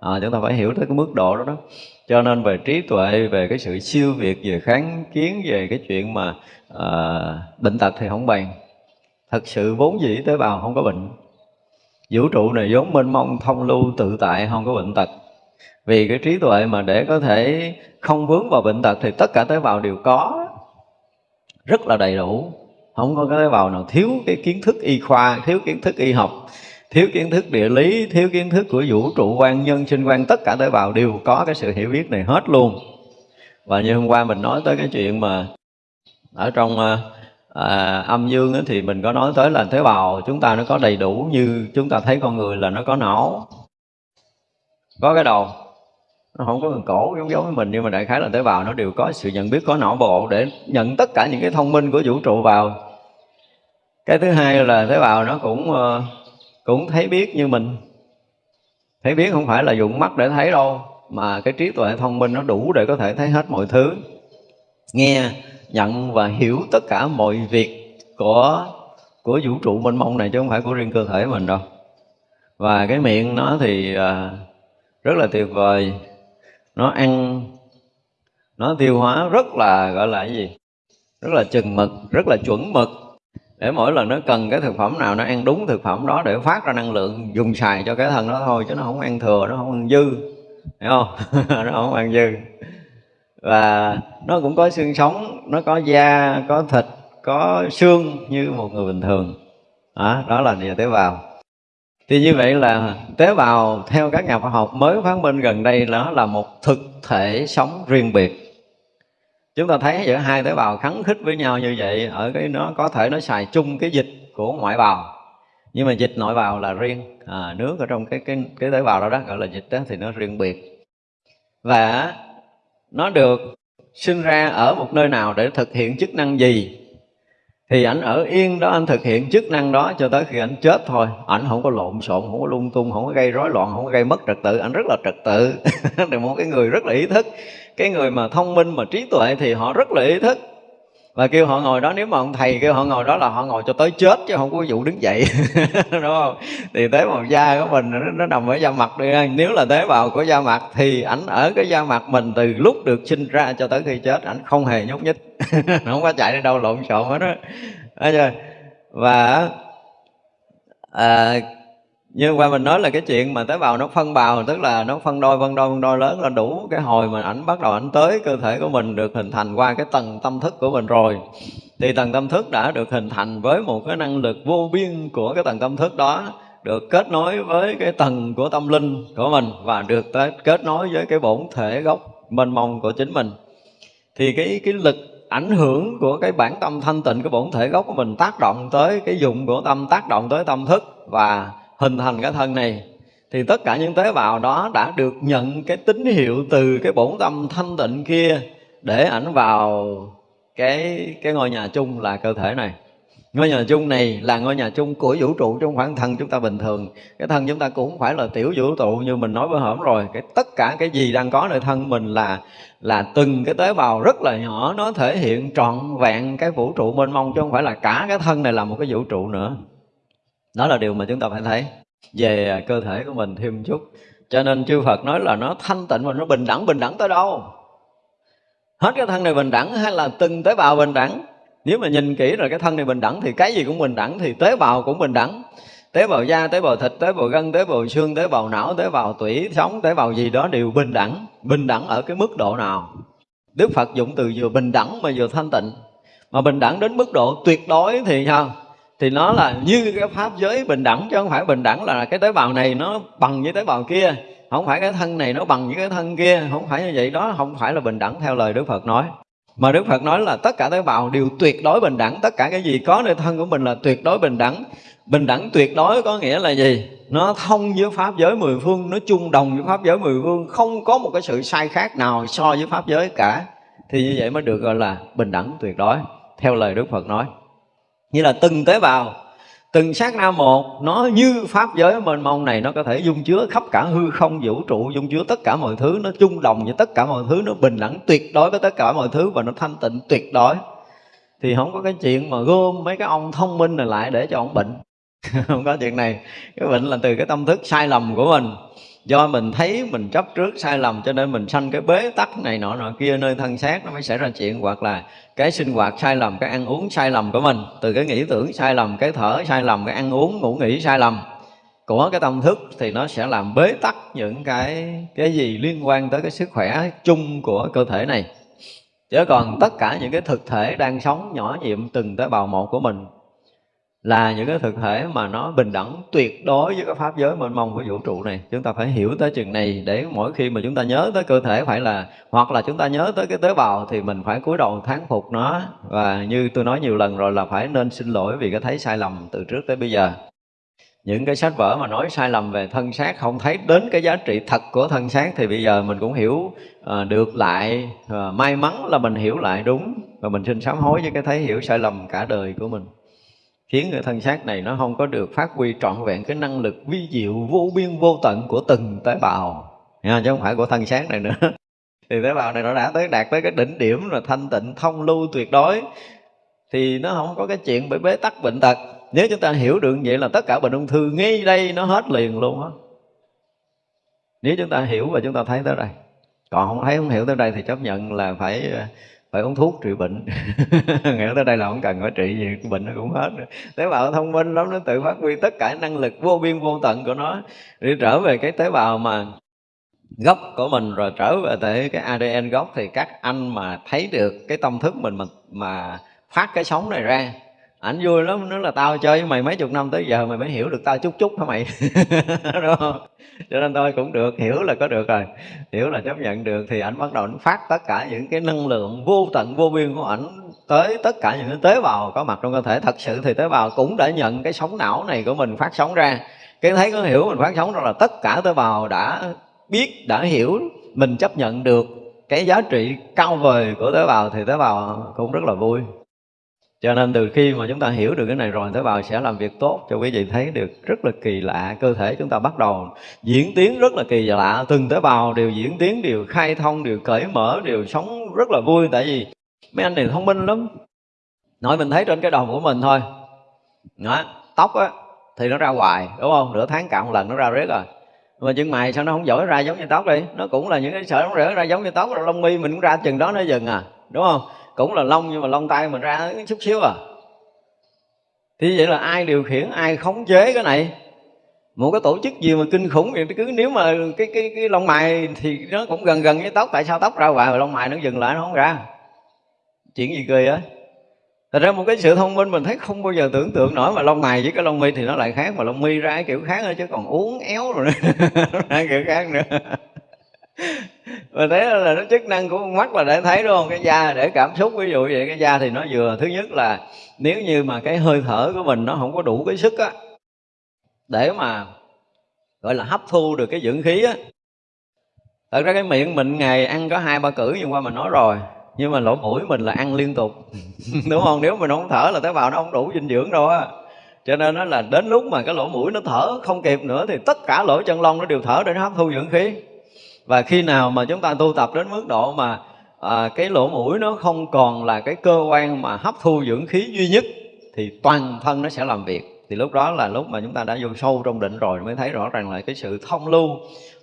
À, chúng ta phải hiểu tới cái mức độ đó đó. Cho nên về trí tuệ về cái sự siêu việt về kháng kiến về cái chuyện mà à, bệnh tật thì không bàn. Thật sự vốn dĩ tế bào không có bệnh vũ trụ này vốn mênh mông, thông lưu, tự tại, không có bệnh tật. Vì cái trí tuệ mà để có thể không vướng vào bệnh tật thì tất cả tế bào đều có. Rất là đầy đủ. Không có cái tế bào nào thiếu cái kiến thức y khoa, thiếu kiến thức y học, thiếu kiến thức địa lý, thiếu kiến thức của vũ trụ quan nhân, sinh quan tất cả tế bào đều có cái sự hiểu biết này hết luôn. Và như hôm qua mình nói tới cái chuyện mà ở trong ờ, à, âm dương thì mình có nói tới là tế bào chúng ta nó có đầy đủ như chúng ta thấy con người là nó có não. Có cái đầu. Nó không có cần cổ giống giống với mình nhưng mà đại khái là tế bào nó đều có sự nhận biết có não bộ để nhận tất cả những cái thông minh của vũ trụ vào. Cái thứ hai là tế bào nó cũng ờ, cũng thấy biết như mình. Thấy biết không phải là dùng mắt để thấy đâu mà cái trí tuệ thông minh nó đủ để có thể thấy hết mọi thứ. Nghe nhận và hiểu tất cả mọi việc của của vũ trụ mênh mông này chứ không phải của riêng cơ thể mình đâu. Và cái miệng nó thì à, rất là tuyệt vời. Nó ăn nó tiêu hóa rất là gọi là cái gì? Rất là chừng mực rất là chuẩn mực. Để mỗi lần nó cần cái thực phẩm nào nó ăn đúng thực phẩm đó để phát ra năng lượng dùng xài cho cái thân nó thôi chứ nó không ăn thừa nó không ăn dư. Hiểu không? [LAUGHS] Nó không ăn dư và nó cũng có xương sống nó có da có thịt có xương như một người bình thường. Đó, đó là địa tế bào. Thì như vậy là tế bào theo các nhà khoa học mới phát minh gần đây nó là một thực thể sống riêng biệt. Chúng ta thấy giữa hai tế bào kháng khích với nhau như vậy ở cái nó có thể nó xài chung cái dịch của ngoại bào. Nhưng mà dịch nội bào là riêng. À, nước ở trong cái cái cái tế bào đó đó gọi là dịch đó thì nó riêng biệt. Và nó được sinh ra ở một nơi nào để thực hiện chức năng gì? Thì ảnh ở yên đó, anh thực hiện chức năng đó cho tới khi ảnh chết thôi. Ảnh không có lộn xộn, không có lung tung, không có gây rối loạn, không có gây mất trật tự. Ảnh rất là trật tự. [LAUGHS] Là một cái người rất là ý thức. Cái người mà thông minh, mà trí tuệ thì họ rất là ý thức và kêu họ ngồi đó nếu mà ông thầy kêu họ ngồi đó là họ ngồi cho tới chết chứ không có vụ đứng dậy. [LAUGHS] Đúng không? Thì tế bào da của mình nó, nó nằm ở da mặt đi nếu là tế bào của da mặt thì ảnh ở cái da mặt mình từ lúc được sinh ra cho tới khi chết ảnh không hề nhúc nhích. [LAUGHS] Không có chạy đi đâu lộn xộn hết đó và à, như qua mình nói là cái chuyện mà tế bào nó phân bào, tức là nó phân đôi phân đôi phân đôi lớn là đủ cái hồi mà ảnh bắt đầu ảnh tới cơ thể của mình được hình thành qua cái tầng tâm thức của mình rồi. Thì tầng tâm thức đã được hình thành với một cái năng lực vô biên của cái tầng tâm thức đó, được kết nối với cái tầng của tâm linh của mình và được tới kết nối với cái bổn thể gốc mênh mông của chính mình. Thì cái cái lực ảnh hưởng của cái bản tâm thanh tịnh của bổn thể gốc của mình tác động tới, cái dụng của tâm tác động tới tâm thức và hình thành cái thân này, thì tất cả những tế bào đó đã được nhận cái tín hiệu từ cái bổn tâm thanh tịnh kia để ảnh vào cái cái ngôi nhà chung là cơ thể này. Ngôi nhà chung này là ngôi nhà chung của vũ trụ trong khoảng thân chúng ta bình thường. Cái thân chúng ta cũng không phải là tiểu vũ trụ như mình nói bữa hổm rồi. Cái tất cả cái gì đang có nơi thân mình là là từng cái tế bào rất là nhỏ, nó thể hiện trọn vẹn cái vũ trụ mênh mông chứ không phải là cả cái thân này là một cái vũ trụ nữa đó là điều mà chúng ta phải thấy về cơ thể của mình thêm chút. Cho nên chư Phật nói là nó thanh tịnh và nó bình đẳng bình đẳng tới đâu? Hết cái thân này bình đẳng hay là từng tế bào bình đẳng? Nếu mà nhìn kỹ rồi cái thân này bình đẳng thì cái gì cũng bình đẳng, thì tế bào cũng bình đẳng. Tế bào da, tế bào thịt, tế bào gân, tế bào xương, tế bào não, tế bào tủy, sống, tế bào gì đó đều bình đẳng. Bình đẳng ở cái mức độ nào? Đức phật dụng từ vừa bình đẳng mà vừa thanh tịnh. Mà bình đẳng đến mức độ tuyệt đối thì sao? Thì nó là như cái pháp giới bình đẳng chứ không phải bình đẳng là cái tế bào này nó bằng với tế bào kia. Không phải cái thân này nó bằng với cái thân kia. Không phải như vậy đó, không phải là bình đẳng theo lời đức phật nói. Mà đức phật nói là tất cả tế bào đều tuyệt đối bình đẳng. Tất cả cái gì có nơi thân của mình là tuyệt đối bình đẳng. Bình đẳng tuyệt đối có nghĩa là gì? Nó thông với pháp giới mười phương, nó chung đồng với pháp giới mười phương. Không có một cái sự sai khác nào so với pháp giới cả. Thì như vậy mới được gọi là bình đẳng tuyệt đối, theo lời đức phật nói như là từng tế bào, từng sát na một, nó như pháp giới mênh mông này, nó có thể dung chứa khắp cả hư không, vũ trụ, dung chứa tất cả mọi thứ, nó chung đồng với tất cả mọi thứ, nó bình đẳng tuyệt đối với tất cả mọi thứ và nó thanh tịnh tuyệt đối. Thì không có cái chuyện mà gom mấy cái ông thông minh này lại để cho ông bệnh. [LAUGHS] Không có chuyện này. Cái bệnh là từ cái tâm thức sai lầm của mình do mình thấy mình chấp trước sai lầm cho nên mình sanh cái bế tắc này nọ nọ kia nơi thân xác nó mới xảy ra chuyện, hoặc là cái sinh hoạt sai lầm, cái ăn uống sai lầm của mình, từ cái nghĩ tưởng sai lầm, cái thở sai lầm, cái ăn uống, ngủ nghỉ sai lầm của cái tâm thức thì nó sẽ làm bế tắc những cái cái gì liên quan tới cái sức khỏe chung của cơ thể này. Chứ còn tất cả những cái thực thể đang sống nhỏ nhiệm từng tế bào một của mình là những cái thực thể mà nó bình đẳng tuyệt đối với cái pháp giới mênh mông của vũ trụ này. Chúng ta phải hiểu tới chừng này để mỗi khi mà chúng ta nhớ tới cơ thể phải là hoặc là chúng ta nhớ tới cái tế bào thì mình phải cúi đầu thán phục nó. Và như tôi nói nhiều lần rồi là phải nên xin lỗi vì cái thấy sai lầm từ trước tới bây giờ. Những cái sách vở mà nói sai lầm về thân xác không thấy đến cái giá trị thật của thân xác thì bây giờ mình cũng hiểu uh, được lại uh, may mắn là mình hiểu lại đúng và mình xin sám hối với cái thấy hiểu sai lầm cả đời của mình khiến cái thân xác này nó không có được phát huy trọn vẹn cái năng lực vi diệu vô biên vô tận của từng tế bào. Nha, chứ không phải của thân xác này nữa. [LAUGHS] Thì tế bào này nó đã tới đạt tới cái đỉnh điểm là thanh tịnh thông lưu tuyệt đối. Thì nó không có cái chuyện bị bế tắc bệnh tật. Nếu chúng ta hiểu được vậy là tất cả bệnh ung thư ngay đây nó hết liền luôn á. Nếu chúng ta hiểu và chúng ta thấy tới đây. Còn không thấy không hiểu tới đây thì chấp nhận là phải phải uống thuốc trị bệnh. [LAUGHS] Nghĩa tới đây là không cần phải trị gì, cái bệnh nó cũng hết tế bào thông minh lắm, nó tự phát huy tất cả năng lực vô biên vô tận của nó để trở về cái tế bào mà gốc của mình, rồi trở về tới cái ADN gốc. Thì các anh mà thấy được cái tâm thức mình mà mà phát cái sóng này ra ảnh vui lắm nó là tao chơi với mày mấy chục năm tới giờ, mày mới hiểu được tao chút chút hả mày? [LAUGHS] Đúng không? Cho nên tôi cũng được, hiểu là có được rồi. Hiểu là chấp nhận được thì ảnh bắt đầu nó phát tất cả những cái năng lượng vô tận, vô biên của ảnh tới tất cả những tế bào có mặt trong cơ thể. Thật sự thì tế bào cũng đã nhận cái sóng não này của mình phát sóng ra. Cái thấy có hiểu mình phát sóng đó là tất cả tế bào đã biết, đã hiểu, mình chấp nhận được cái giá trị cao vời của tế bào thì tế bào cũng rất là vui cho nên từ khi mà chúng ta hiểu được cái này rồi tế bào sẽ làm việc tốt cho quý vị thấy được rất là kỳ lạ cơ thể chúng ta bắt đầu diễn tiến rất là kỳ lạ. Từng tế bào đều diễn tiến đều khai thông đều cởi mở đều sống rất là vui. Tại vì mấy anh này thông minh lắm. Nói mình thấy trên cái đầu của mình thôi. Đó, tóc á thì nó ra hoài đúng không? Nửa tháng cạo một lần nó ra riết rồi. Mà chân mày sao nó không giỏi ra giống như tóc đi? Nó cũng là những cái sợi nó rễ ra giống như tóc rồi lông mi mình cũng ra chừng đó nó dừng à đúng không? Cũng là lông, nhưng mà lông tay mình ra chút xíu à. Thì vậy là ai điều khiển, ai khống chế cái này? Một cái tổ chức gì mà kinh khủng vậy? Cứ nếu mà cái cái cái lông mày thì nó cũng gần gần với tóc, tại sao tóc ra hoài mà lông mày nó dừng lại nó không ra? Chuyện gì cười á Thật ra một cái sự thông minh mình thấy không bao giờ tưởng tượng nổi, mà lông mày với cái lông mi thì nó lại khác, mà lông mi ra cái kiểu khác nữa chứ còn uống éo rồi [LAUGHS] nữa ra kiểu khác nữa và thế là nó chức năng của con mắt là để thấy, đúng không? Cái da để cảm xúc, ví dụ vậy, cái da thì nó vừa. Thứ nhất là nếu như mà cái hơi thở của mình nó không có đủ cái sức á, để mà, gọi là hấp thu được cái dưỡng khí á. Thật ra cái miệng mình ngày ăn có hai, ba cử nhưng qua mình nói rồi, nhưng mà lỗ mũi mình là ăn liên tục. [LAUGHS] Đúng không? Nếu mình không thở là tế bào nó không đủ dinh dưỡng đâu á. Cho nên nó là đến lúc mà cái lỗ mũi nó thở không kịp nữa thì tất cả lỗ chân lông nó đều thở để nó hấp thu dưỡng khí và khi nào mà chúng ta tu tập đến mức độ mà à, cái lỗ mũi nó không còn là cái cơ quan mà hấp thu dưỡng khí duy nhất thì toàn thân nó sẽ làm việc. Thì lúc đó là lúc mà chúng ta đã vô sâu trong định rồi mới thấy rõ ràng là cái sự thông lưu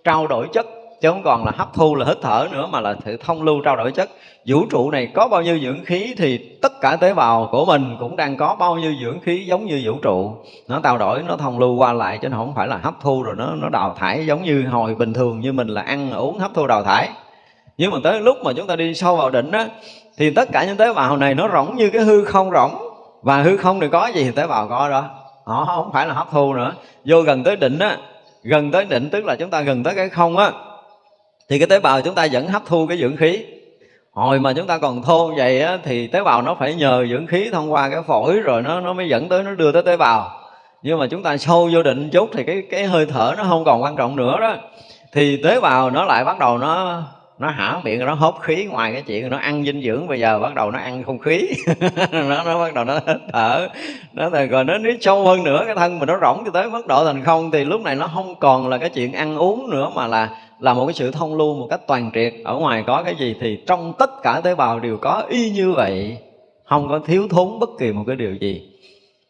trao đổi chất. Chứ không còn là hấp thu là hít thở nữa mà là sự thông lưu trao đổi chất vũ trụ này có bao nhiêu dưỡng khí thì tất cả tế bào của mình cũng đang có bao nhiêu dưỡng khí giống như vũ trụ. Nó trao đổi, nó thông lưu qua lại chứ nó không phải là hấp thu rồi nó nó đào thải giống như hồi bình thường như mình là ăn, uống, hấp thu, đào thải. Nhưng mà tới lúc mà chúng ta đi sâu vào đỉnh á, thì tất cả những tế bào này nó rỗng như cái hư không rỗng. Và hư không thì có gì thì tế bào có đó. Họ không phải là hấp thu nữa. Vô gần tới đỉnh á, gần tới đỉnh tức là chúng ta gần tới cái không á, thì cái tế bào chúng ta vẫn hấp thu cái dưỡng khí hồi mà chúng ta còn thô vậy á, thì tế bào nó phải nhờ dưỡng khí thông qua cái phổi rồi nó nó mới dẫn tới nó đưa tới tế bào. Nhưng mà chúng ta sâu vô định chút thì cái cái hơi thở nó không còn quan trọng nữa đó. Thì tế bào nó lại bắt đầu nó nó hả miệng nó hốt khí ngoài cái chuyện nó ăn dinh dưỡng. Bây giờ bắt đầu nó ăn không khí. [LAUGHS] Nó nó bắt đầu nó thở. Nó thì rồi nó nếu sâu hơn nữa cái thân mình nó rỗng cho tới mức độ thành không. Thì lúc này nó không còn là cái chuyện ăn uống nữa mà là là một cái sự thông lưu, một cách toàn triệt. Ở ngoài có cái gì thì trong tất cả tế bào đều có y như vậy, không có thiếu thốn bất kỳ một cái điều gì.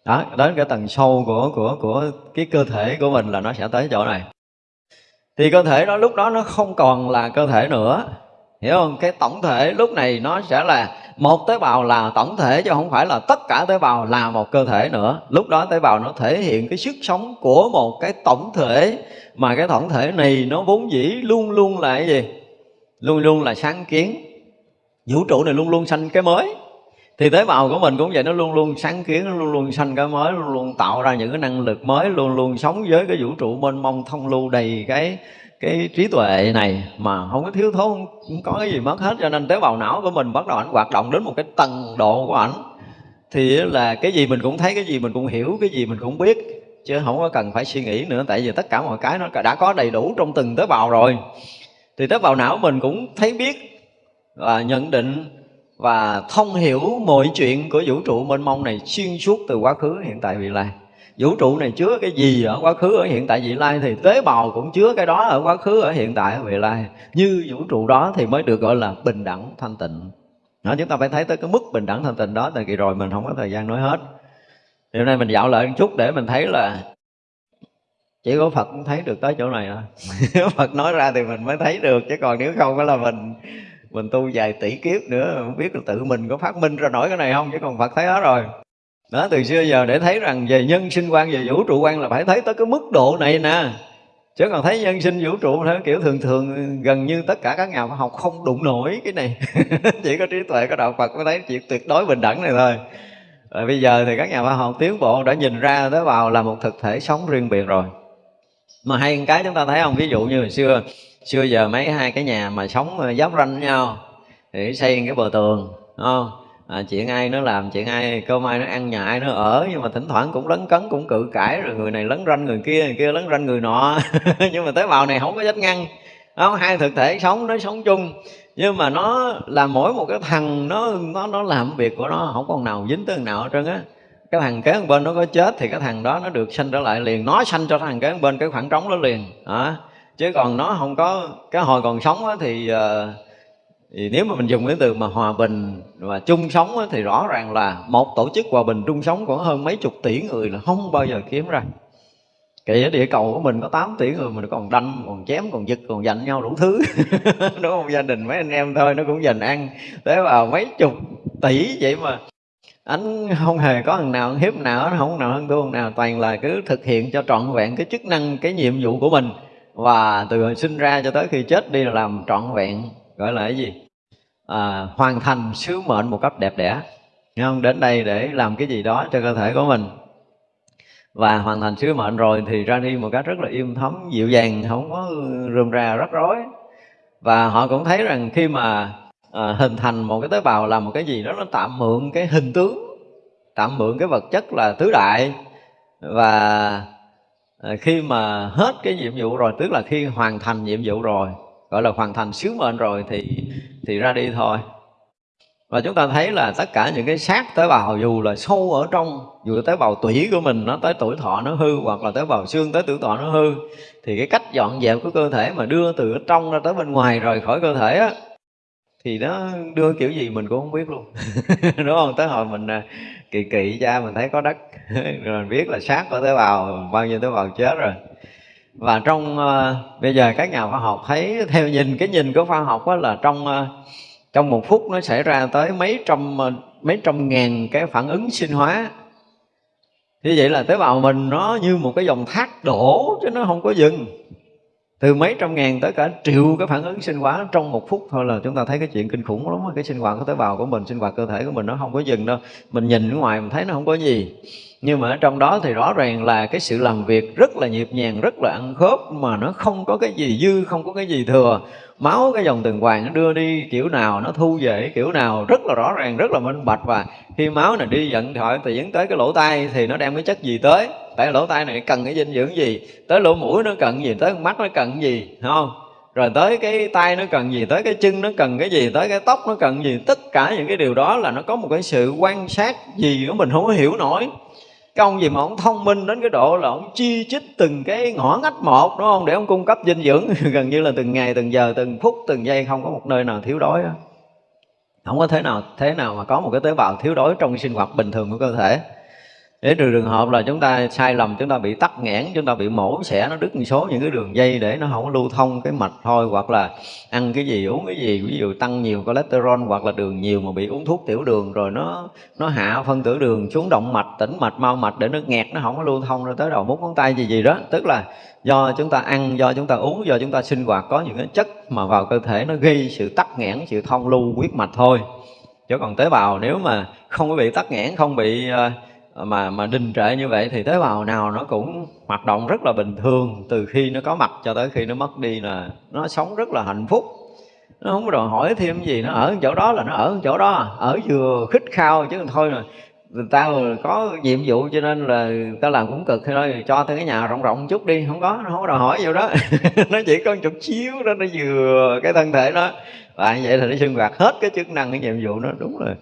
Đó, đến cái tầng sâu của của của cái cơ thể của mình là nó sẽ tới chỗ này. Thì cơ thể đó, lúc đó nó không còn là cơ thể nữa hiểu không? Cái tổng thể lúc này nó sẽ là một tế bào là tổng thể chứ không phải là tất cả tế bào là một cơ thể nữa. Lúc đó tế bào nó thể hiện cái sức sống của một cái tổng thể, mà cái tổng thể này nó vốn dĩ luôn luôn là cái gì? Luôn luôn là sáng kiến. Vũ trụ này luôn luôn sanh cái mới thì tế bào của mình cũng vậy, nó luôn luôn sáng kiến, nó luôn luôn sanh cái mới, luôn luôn tạo ra những cái năng lực mới, luôn luôn sống với cái vũ trụ mênh mông, thông lưu đầy cái cái trí tuệ này mà không có thiếu thốn, không có cái gì mất hết. Cho nên tế bào não của mình bắt đầu ảnh hoạt động đến một cái tầng độ của ảnh. Thì là cái gì mình cũng thấy, cái gì mình cũng hiểu, cái gì mình cũng biết, chứ không có cần phải suy nghĩ nữa. Tại vì tất cả mọi cái nó đã có đầy đủ trong từng tế bào rồi. Thì tế bào não mình cũng thấy biết và nhận định và thông hiểu mọi chuyện của vũ trụ mênh mông này xuyên suốt từ quá khứ hiện tại vị lai. Vũ trụ này chứa cái gì ở quá khứ ở hiện tại vị lai thì tế bào cũng chứa cái đó ở quá khứ ở hiện tại ở vị lai. Như vũ trụ đó thì mới được gọi là bình đẳng thanh tịnh. Đó, chúng ta phải thấy tới cái mức bình đẳng thanh tịnh đó tại kỳ rồi mình không có thời gian nói hết. Thì hôm nay mình dạo lại một chút để mình thấy là chỉ có Phật cũng thấy được tới chỗ này thôi. [LAUGHS] Phật nói ra thì mình mới thấy được chứ còn nếu không phải là mình mình tu vài tỷ kiếp nữa, không biết là tự mình có phát minh ra nổi cái này không, chứ còn Phật thấy hết rồi. Đó, từ xưa giờ để thấy rằng về nhân sinh quan, về vũ trụ quan là phải thấy tới cái mức độ này nè. Chứ còn thấy nhân sinh vũ trụ theo kiểu thường thường, gần như tất cả các nhà khoa học không đụng nổi cái này. [LAUGHS] Chỉ có trí tuệ, có đạo phật mới thấy chuyện tuyệt đối bình đẳng này thôi. Rồi bây giờ thì các nhà khoa học tiến bộ đã nhìn ra tế bào là một thực thể sống riêng biệt rồi. Mà hay cái chúng ta thấy không? Ví dụ như hồi xưa xưa giờ mấy hai cái nhà mà sống ờ, giáp ranh nhau thì xây cái bờ tường đúng không? À, chuyện ai nó làm chuyện ai cơm ai nó ăn nhà ai nó ở nhưng mà thỉnh thoảng cũng lấn cấn cũng cự cãi rồi người này lấn ranh người kia người kia lấn ranh người nọ. [LAUGHS] Nhưng mà tế bào này không có dách ngăn không? Hai thực thể sống nó sống chung. Nhưng mà nó là mỗi một cái thằng nó nó nó làm việc của nó không còn nào dính tới nào hết trơn á. Cái thằng kế bên nó có chết thì cái thằng đó nó được sanh trở lại liền nó sanh cho thằng kế bên cái khoảng trống đó liền à, chứ còn nó không có cái hồi còn sống á, thì ờ, thì nếu mà mình dùng cái từ mà hòa bình và chung sống á, thì rõ ràng là một tổ chức hòa bình chung sống của hơn mấy chục tỷ người là không bao giờ kiếm ra. Kể ở địa cầu của mình có 8 tỷ người mình còn đâm, còn chém, còn giật, còn giành nhau đủ thứ. [LAUGHS] Đúng không? Gia đình mấy anh em thôi nó cũng dành ăn Thế vào mấy chục tỷ vậy mà. Anh không hề có thằng nào hiếp nào không nào hơn thua nào toàn là cứ thực hiện cho trọn vẹn cái chức năng cái nhiệm vụ của mình và từ hồi sinh ra cho tới khi chết đi là làm trọn vẹn gọi là cái gì? À, hoàn thành sứ mệnh một cách đẹp đẽ. Không? Đến đây để làm cái gì đó cho cơ thể của mình. Và hoàn thành sứ mệnh rồi thì ra đi một cách rất là im thấm dịu dàng không có rườm rà rắc rối. Và họ cũng thấy rằng khi mà à, hình thành một cái tế bào làm một cái gì đó nó tạm mượn cái hình tướng tạm mượn cái vật chất là tứ đại. Và à, khi mà hết cái nhiệm vụ rồi tức là khi hoàn thành nhiệm vụ rồi gọi là hoàn thành sứ mệnh rồi thì thì ra đi thôi. Và chúng ta thấy là tất cả những cái xác tế bào dù là sâu ở trong dù là tế bào tủy của mình nó tới tuổi thọ nó hư hoặc là tế bào xương tới tuổi thọ nó hư thì cái cách dọn dẹp của cơ thể mà đưa từ ở trong ra tới bên ngoài rồi khỏi cơ thể á thì nó đưa kiểu gì mình cũng không biết luôn. [LAUGHS] Đúng không? Tới hồi mình à, kỳ kỳ cha mình thấy có đất [LAUGHS] rồi mình biết là xác của tế bào bao nhiêu tế bào chết rồi. Và trong uh, bây giờ các nhà khoa học thấy [LAUGHS] theo nhìn cái nhìn của khoa học đó là trong uh, trong một phút nó xảy ra tới mấy trăm uh, mấy trăm ngàn cái phản ứng sinh hóa. Như vậy là tế bào mình nó như một cái dòng thác đổ chứ nó không có dừng từ mấy trăm ngàn tới cả triệu cái phản ứng sinh hóa trong một phút thôi là chúng ta thấy cái chuyện kinh khủng lắm cái sinh hoạt của tế bào của mình, sinh hoạt cơ thể của mình nó không có dừng đâu. Mình nhìn ở ngoài mình thấy nó không có gì. Nhưng mà ở trong đó thì rõ ràng là cái sự làm việc rất là nhịp nhàng, rất là ăn khớp mà nó không có cái gì dư, không có cái gì thừa. Máu cái dòng tuần hoàn nó đưa đi kiểu nào, nó thu về kiểu nào, rất là rõ ràng, rất là minh bạch. Và khi máu này đi dẫn thoại thì dẫn tới cái lỗ tai thì nó đem cái chất gì tới? Tại lỗ tai này cần cái dinh dưỡng gì? Tới lỗ mũi nó cần gì? Tới mắt nó cần gì? Không? Rồi tới cái tay nó cần gì? Tới cái chân nó cần cái gì? Tới cái tóc nó cần gì? Tất cả những cái điều đó là nó có một cái sự quan sát gì của mình không có hiểu nổi. Cái ông gì mà ông thông minh đến cái độ là ông chi chích từng cái ngõ ngách một, đúng không? Để ông cung cấp dinh dưỡng. [LAUGHS] Gần như là từng ngày, từng giờ, từng phút, từng giây, không có một nơi nào thiếu đói đó. không có thế nào thế nào mà có một cái tế bào thiếu đói trong sinh hoạt bình thường của cơ thể để trừ trường hợp là chúng ta sai lầm chúng ta bị tắc nghẽn chúng ta bị mổ xẻ nó đứt một số những cái đường dây để nó không có lưu thông cái mạch thôi hoặc là ăn cái gì uống cái gì ví dụ tăng nhiều cholesterol hoặc là đường nhiều mà bị uống thuốc tiểu đường rồi nó nó hạ phân tử đường xuống động mạch tĩnh mạch mau mạch để nó nghẹt nó không có lưu thông rồi tới đầu mút ngón tay gì gì đó. Tức là do chúng ta ăn do chúng ta uống do chúng ta sinh hoạt có những cái chất mà vào cơ thể nó gây sự tắc nghẽn sự thông lưu huyết mạch thôi. Chứ còn tế bào nếu mà không có bị tắc nghẽn không bị uh, mà mà đình trệ như vậy thì tế bào nào nó cũng hoạt động rất là bình thường. Từ khi nó có mặt cho tới khi nó mất đi là nó sống rất là hạnh phúc. Nó không có đòi hỏi thêm gì. Nó ở chỗ đó là nó ở chỗ đó. Ở vừa khích khao chứ thôi rồi. Người ta có nhiệm vụ cho nên là ta làm cũng cực. Thôi, cho tới cái nhà rộng rộng chút đi. Không có, nó không có đòi hỏi gì đó. [LAUGHS] Nó chỉ có một chút xíu đó, nó vừa cái thân thể nó và như vậy thì nó sinh hoạt hết cái chức năng, cái nhiệm vụ nó đúng rồi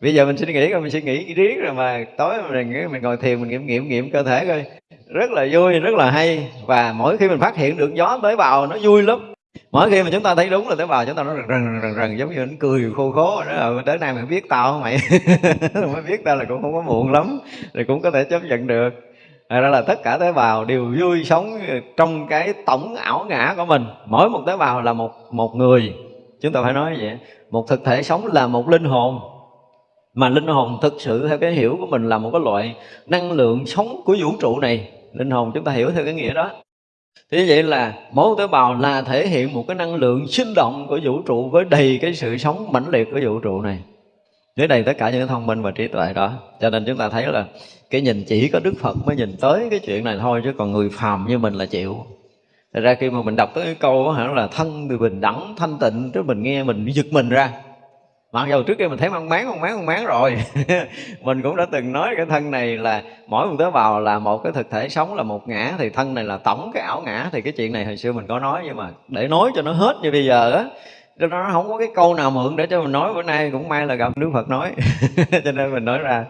bây giờ mình suy nghĩ rồi mình suy nghĩ riết rồi mà tối mình mình ngồi thiền, mình nghiệm nghiệm nghiệm cơ thể coi. Rất là vui, rất là hay. Và mỗi khi mình phát hiện được gió tới bào, nó vui lắm. Mỗi khi mà chúng ta thấy đúng là tới bào, chúng ta nó rần rần rần rần, giống như nó cười, khô khố. Đó là, tới nay mày biết tao không mày? [LAUGHS] Mới biết tao là cũng không có muộn lắm, thì cũng có thể chấp nhận được. Thật ra là tất cả tế bào đều vui sống trong cái tổng ảo ngã của mình. Mỗi một tế bào là một một người. Chúng ta phải nói như vậy. Một thực thể sống là một linh hồn mà linh hồn thực sự theo cái hiểu của mình là một cái loại năng lượng sống của vũ trụ này. Linh hồn chúng ta hiểu theo cái nghĩa đó. Thế vậy là mỗi tế bào là thể hiện một cái năng lượng sinh động của vũ trụ với đầy cái sự sống mãnh liệt của vũ trụ này. Với đầy tất cả những thông minh và trí tuệ đó. Cho nên chúng ta thấy là cái nhìn chỉ có đức phật mới nhìn tới cái chuyện này thôi, chứ còn người phàm như mình là chịu. Thật ra khi mà mình đọc tới cái câu hả, là thân thì bình đẳng, thanh tịnh, chứ mình nghe mình giật mình ra mặc dù trước kia mình thấy mang máng mang máng mang máng rồi. [LAUGHS] Mình cũng đã từng nói cái thân này là mỗi một tế bào là một cái thực thể sống là một ngã, thì thân này là tổng cái ảo ngã. Thì cái chuyện này hồi xưa mình có nói, nhưng mà để nói cho nó hết như bây giờ á, cho nó không có cái câu nào mượn để cho mình nói. Bữa nay cũng may là gặp Đức Phật nói. [LAUGHS] Cho nên mình nói ra.